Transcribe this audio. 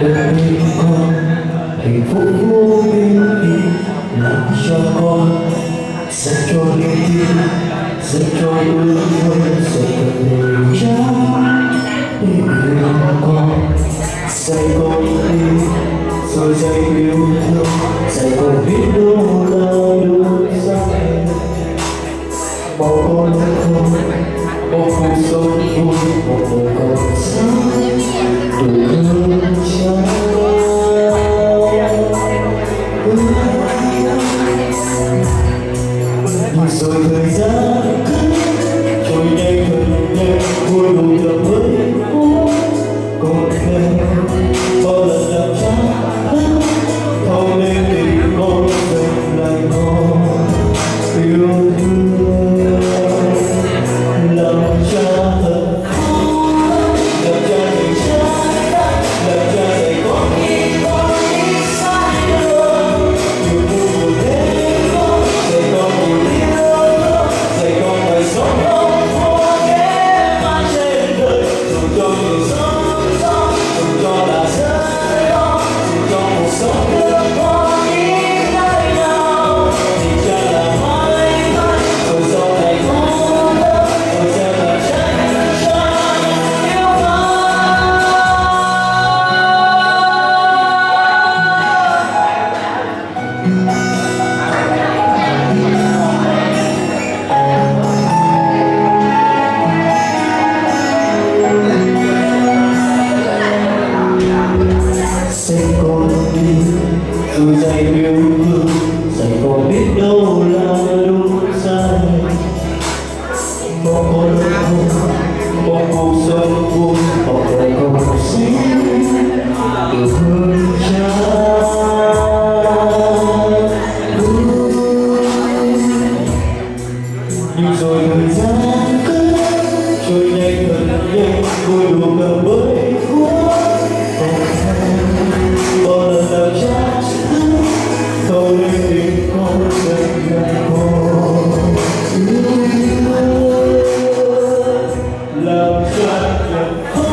đời con hạnh phúc vô biên làm cho con dành cho niềm tin dành cho ước mơ dành cho niềm Làm